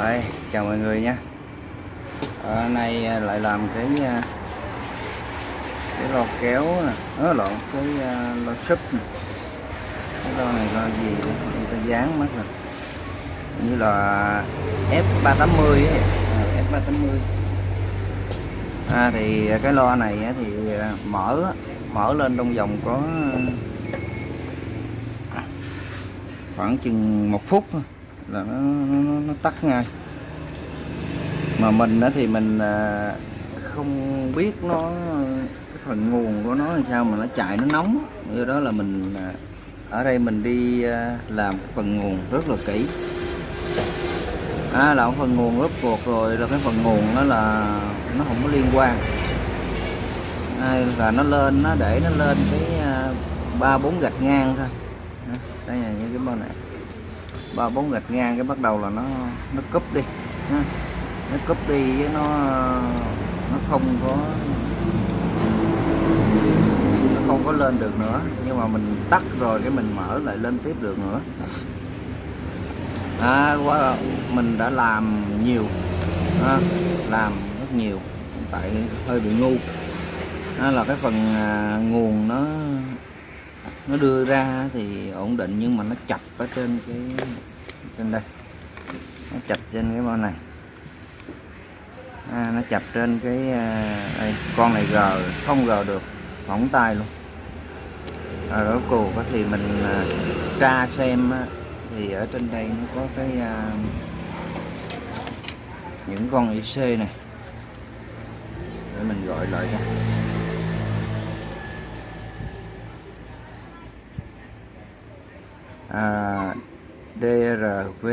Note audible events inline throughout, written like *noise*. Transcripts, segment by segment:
Đây, chào mọi người nha Ở ờ, nay ờ, lại làm cái ờ, cái lo kéo nè, nó lộn cái lò lo súp nè. Cái lo này lo gì người ta dán mất rồi. Như là F380 ấy, à, F380. À thì cái lo này thì mở mở lên trong vòng có khoảng chừng một phút thôi là nó, nó, nó tắt ngay. Mà mình đó thì mình à, không biết nó cái phần nguồn của nó làm sao mà nó chạy nó nóng. Do đó là mình à, ở đây mình đi à, làm cái phần nguồn rất là kỹ. À, làm phần nguồn rốt cuộc rồi là cái phần nguồn đó là nó không có liên quan. À, là nó lên nó để nó lên cái à, ba bốn gạch ngang thôi. Đây là những cái bao này ba bốn gạch ngang cái bắt đầu là nó nó cúp đi ha. nó cúp đi với nó nó không có nó không có lên được nữa. Nhưng mà mình tắt rồi cái mình mở lại lên tiếp được nữa. À, quá mình đã làm nhiều à, làm rất nhiều tại hơi bị ngu. Đó là cái phần à, nguồn nó nó đưa ra thì ổn định nhưng mà nó chập ở trên cái trên đây. Nó chập trên cái bao này. À, nó chập trên cái à, đây, con này gờ không gờ được phỏng tay luôn. À, đó cuộc thì mình à, tra xem á, thì ở trên đây nó có cái à, những con IC này. Để mình gọi lại cho. À, DRV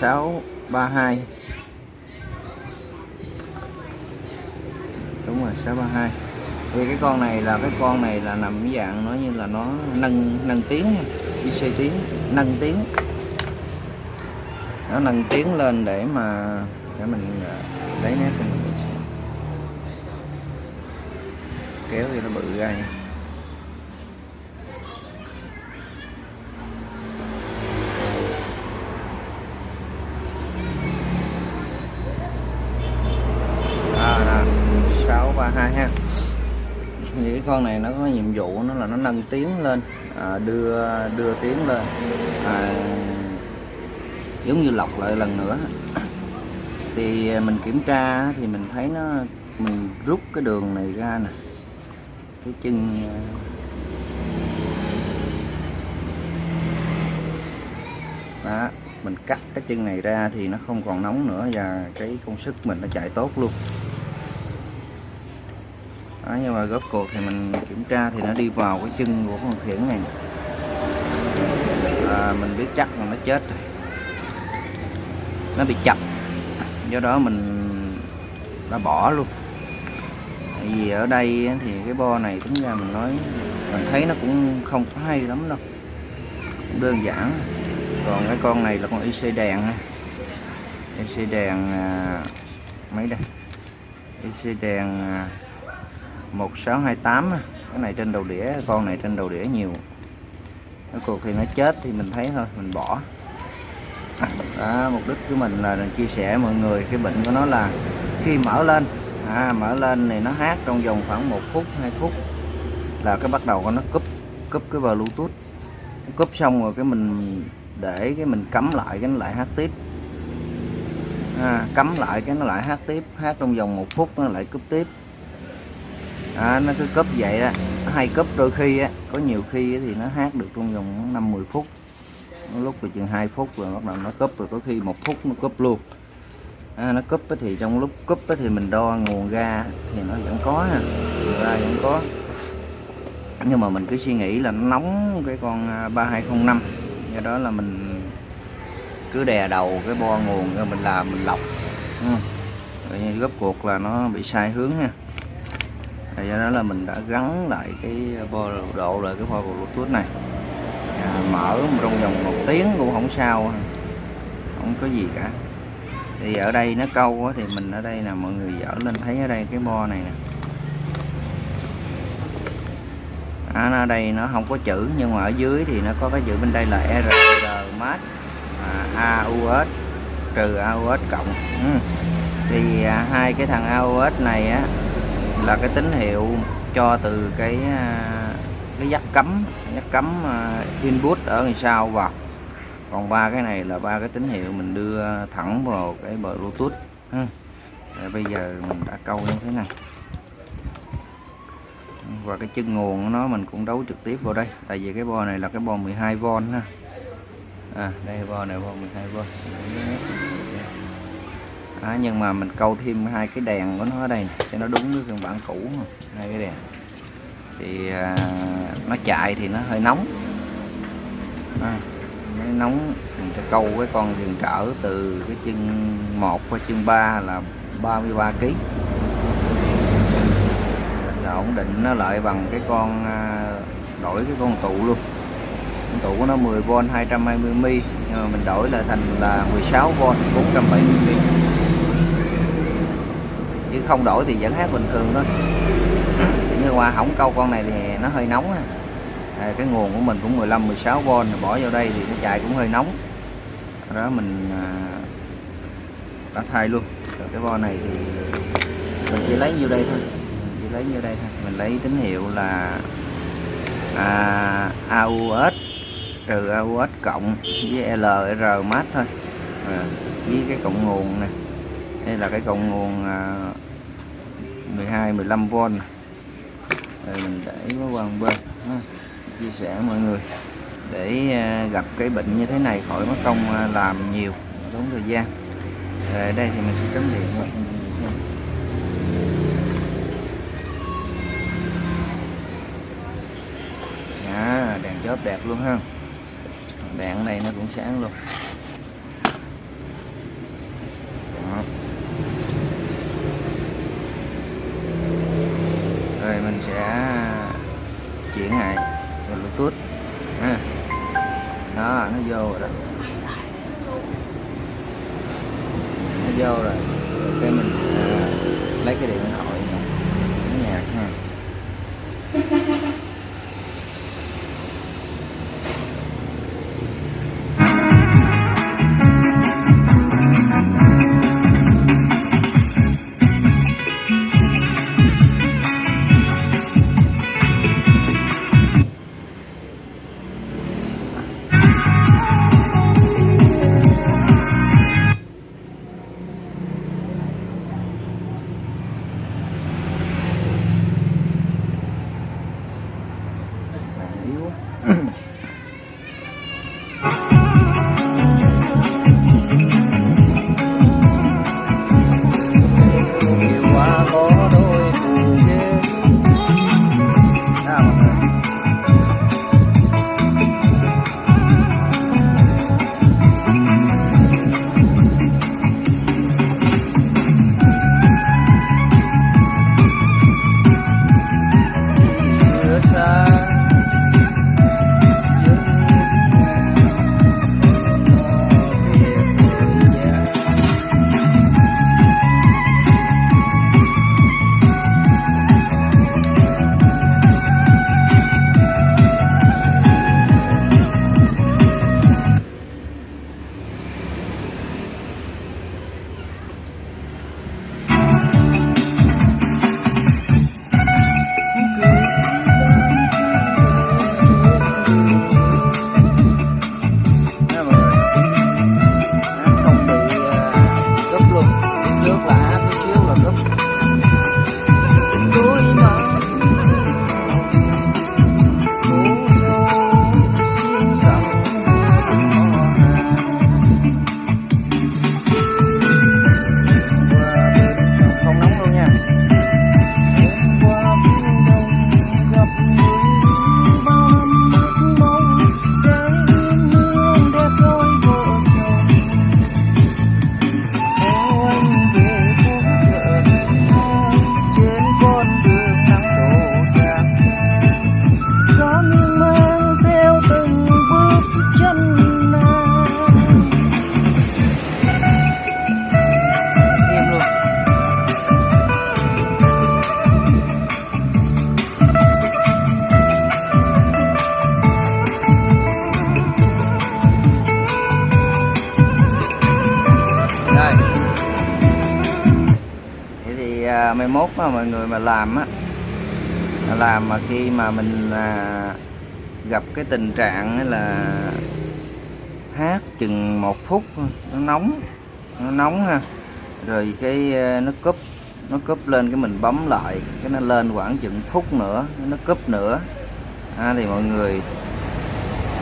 632 đúng rồi 632 thì cái con này là cái con này là nằm cái dạng nó như là nó nâng nâng tiếng IC tiếng nâng tiếng. Nó nâng tiếng lên để mà để mình à, lấy nét cho mình xem kéo thì nó bự ra nha. À, 632 ha. Thì cái con này nó có nhiệm vụ nó là nó nâng tiếng lên à, đưa đưa tiếng lên. À, giống như lọc lại lần nữa. Thì mình kiểm tra thì mình thấy nó mình rút cái đường này ra nè cái chân ờ, đó mình cắt cái chân này ra thì nó không còn nóng nữa và cái công suất mình nó chạy tốt luôn. Đó, nhưng mà góp cột thì mình kiểm tra thì nó đi vào cái chân của con khiển này. À, mình biết chắc là nó chết rồi. Nó bị chập do đó mình đã bỏ luôn tại vì ở đây thì cái bo này tính ra mình nói mình thấy nó cũng không có hay lắm đâu. Cũng đơn giản. Còn cái con này là con IC đèn IC đèn à, mấy đây? IC đèn à, 1628 cái này trên đầu đĩa con này trên đầu đĩa nhiều. Cái cuộc thì nó chết thì mình thấy thôi mình bỏ. Đó, mục đích của mình là chia sẻ mọi người cái bệnh của nó là khi mở lên à, mở lên thì nó hát trong vòng khoảng một phút 2 phút là cái bắt đầu con nó cúp cúp cái bluetooth. Cúp xong rồi cái mình để cái mình cắm lại cái nó lại hát tiếp. À, cắm lại cái nó lại hát tiếp hát trong vòng một phút nó lại cúp tiếp. À, nó cứ cúp vậy đó. Nó hay cúp đôi khi á có nhiều khi thì nó hát được trong vòng 5 10 phút. Lúc thì chừng 2 phút rồi bắt đầu nó cúp rồi có khi một phút nó cúp luôn à, nó cúp thì trong lúc cúp thì mình đo nguồn ga thì nó vẫn có ha. Ra vẫn có. Nhưng mà mình cứ suy nghĩ là nó nóng cái con à, 3205 do đó là mình cứ đè đầu cái bo nguồn rồi mình làm mình lọc. Ừ. rồi gấp cuộc là nó bị sai hướng ha. Rồi do đó là mình đã gắn lại cái bo độ lại cái bo bluetooth này. À, mở trong vòng một tiếng cũng không sao không có gì cả thì ở đây nó câu thì mình ở đây là mọi người dở lên thấy ở đây cái bo này nè. À, nó ở đây nó không có chữ nhưng mà ở dưới thì nó có cái chữ bên đây là r mát à, AUS trừ AUS cộng. Ừ. thì à, hai cái thằng AUS này á là cái tín hiệu cho từ cái à, cái dắt cấm dắt cấm à, input ở đằng sau vào còn ba cái này là ba cái tín hiệu mình đưa thẳng vào cái bờ bluetooth ừ. ha. Bây giờ mình đã câu như thế này. Và cái chân nguồn của nó mình cũng đấu trực tiếp vào đây. Tại vì cái bo này là cái bo 12V ha. À đây bo này bo 12V dạ. à, nhưng mà mình câu thêm hai cái đèn của nó ở đây cho nó đúng với phiên bản cũ hai cái đèn. Thì à, nó chạy thì nó hơi nóng. À, nó nóng mình sẽ câu cái con dừng trở từ cái chân 1 qua chân 3 là 33 kg là ổn định nó lại bằng cái con à, đổi cái con tụ luôn. Con tụ của nó 10V 220mm nhưng mà mình đổi lại thành là 16V 470mm chứ không đổi thì vẫn hát bình thường thôi. Nhưng mà không câu con này thì nó hơi nóng à, À, cái nguồn của mình cũng 15 16V bỏ vào đây thì nó chạy cũng hơi nóng. Đó mình à, đã thay luôn. Rồi cái vo này thì mình chỉ lấy nhiêu đây thôi. Mình chỉ lấy nhiêu đây thôi. Mình lấy tín hiệu là à, AUS trừ AUS cộng với LR mát thôi. À, với cái cộng nguồn này. Đây là cái cộng nguồn à, 12 15V rồi mình để nó qua một bên ha chia sẻ mọi người để à, gặp cái bệnh như thế này khỏi mất công à, làm nhiều tốn thời gian. Ở đây thì mình sẽ cắm điện rồi. Dạ, à, đèn chớp đẹp luôn ha. Đèn này nó cũng sáng luôn Đó. rồi mình sẽ chuyển lại tốt, ha ừ. đó nó vô rồi đó. Nó vô rồi. Cái mình à, lấy cái điện thoại. Ayun. *clears throat* mốt mà mọi người mà làm á làm mà khi mà mình à, gặp cái tình trạng là hát chừng một phút nó nóng nó nóng ha rồi cái à, nó cúp nó cúp lên cái mình bấm lại cái nó lên khoảng chừng phút nữa nó cúp nữa. À, thì mọi người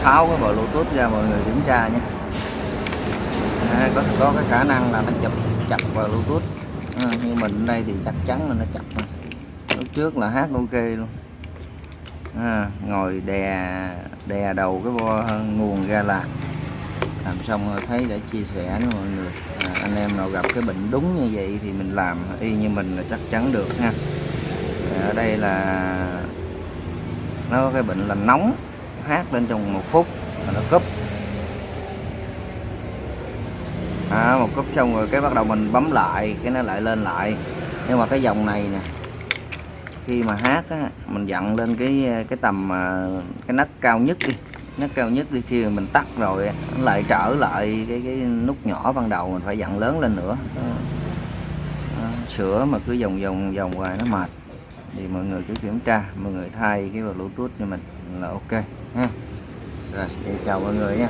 tháo cái bộ bluetooth ra mọi người kiểm tra nhé à, có có cái khả năng là nó chụp chặt vào bluetooth. Ờ, à, như mình ở đây thì chắc chắn là nó chặt rồi. lúc trước là hát ok luôn. À, ngồi đè đè đầu cái bo nguồn ra là làm xong rồi thấy để chia sẻ với mọi người. À, anh em nào gặp cái bệnh đúng như vậy thì mình làm y như mình là chắc chắn được ha. À, ở đây là nó có cái bệnh là nóng hát lên trong một phút mà nó cúp. À, một cúp xong rồi cái bắt đầu mình bấm lại cái nó lại lên lại. Nhưng mà cái dòng này nè khi mà hát á, mình dặn lên cái cái tầm à, cái nấc cao nhất đi. Nấc cao nhất đi khi mà mình tắt rồi nó lại trở lại cái cái nút nhỏ ban đầu mình phải dặn lớn lên nữa. À, sửa mà cứ vòng vòng vòng hoài nó mệt. Thì mọi người cứ kiểm tra mọi người thay cái bluetooth cho mình là ok ha. Rồi chào mọi người nha.